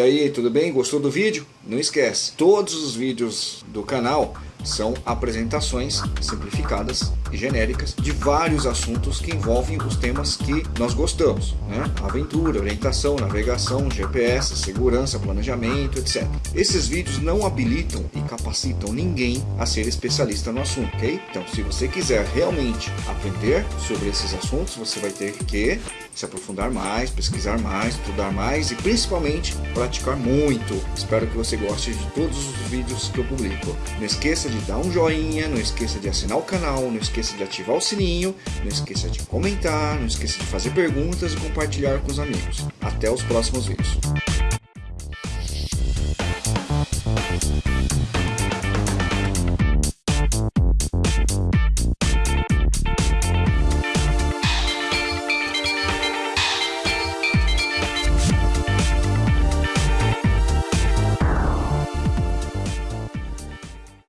E aí, tudo bem? Gostou do vídeo? Não esquece, todos os vídeos do canal são apresentações simplificadas e genéricas de vários assuntos que envolvem os temas que nós gostamos, né? Aventura, orientação, navegação, GPS, segurança, planejamento, etc. Esses vídeos não habilitam e capacitam ninguém a ser especialista no assunto, ok? Então, se você quiser realmente aprender sobre esses assuntos, você vai ter que se aprofundar mais, pesquisar mais, estudar mais e principalmente praticar muito. Espero que você goste de todos os vídeos que eu publico. Não esqueça de dar um joinha, não esqueça de assinar o canal, não esqueça de ativar o sininho, não esqueça de comentar, não esqueça de fazer perguntas e compartilhar com os amigos. Até os próximos vídeos.